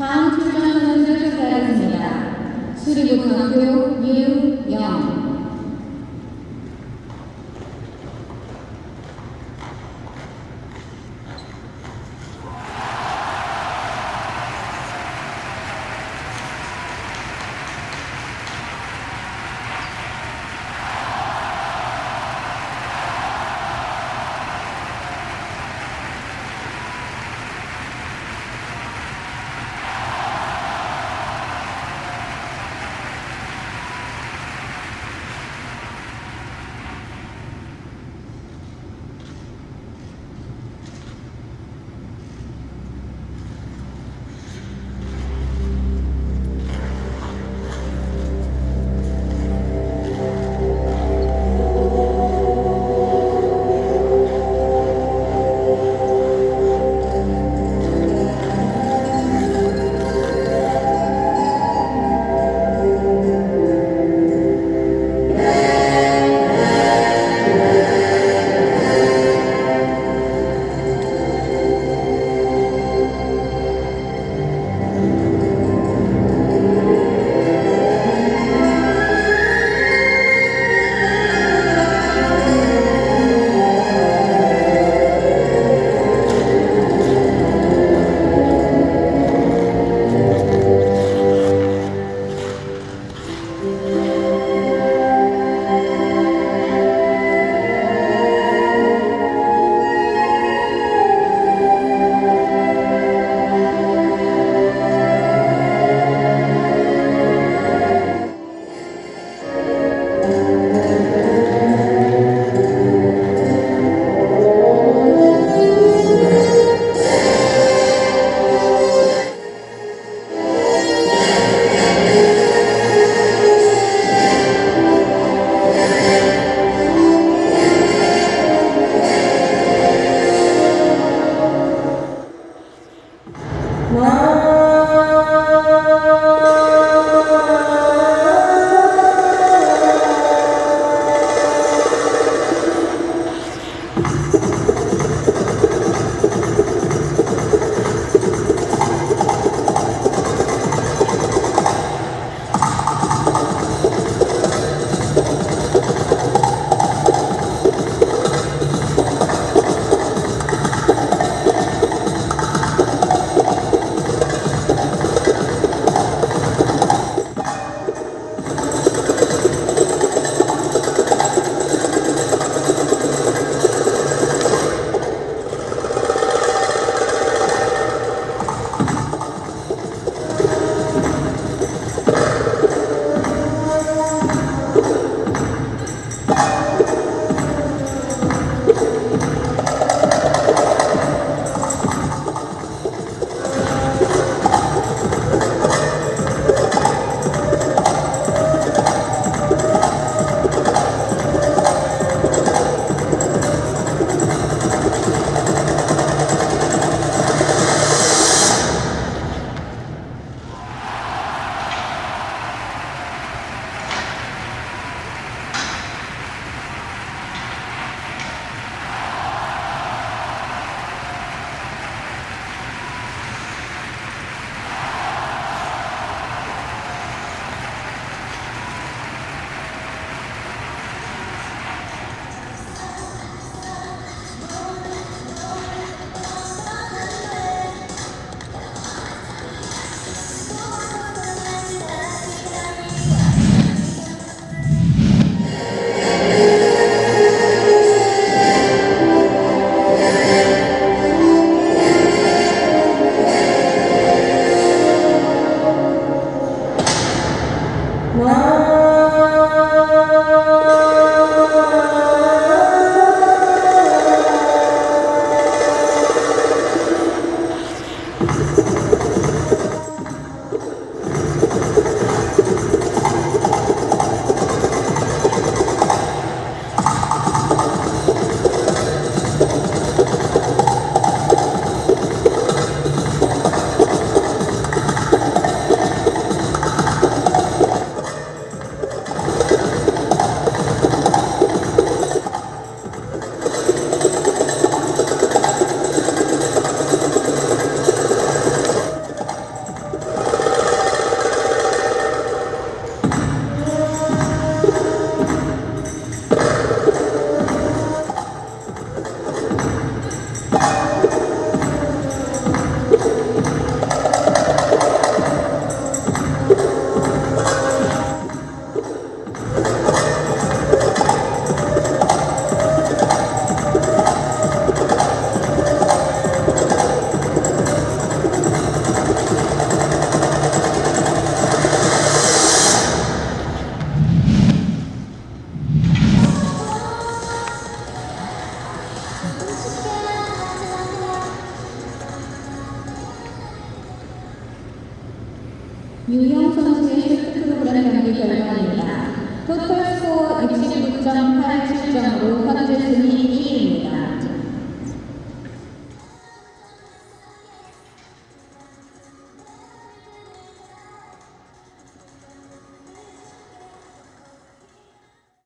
다음 출전 선수를 소개하겠습니다. 수리고등학교 유영 유영 선수의 쇼트 프로그램 경기 결과입니다. 토탈 스코어 69.87점으로 현재 순위 1위입니다.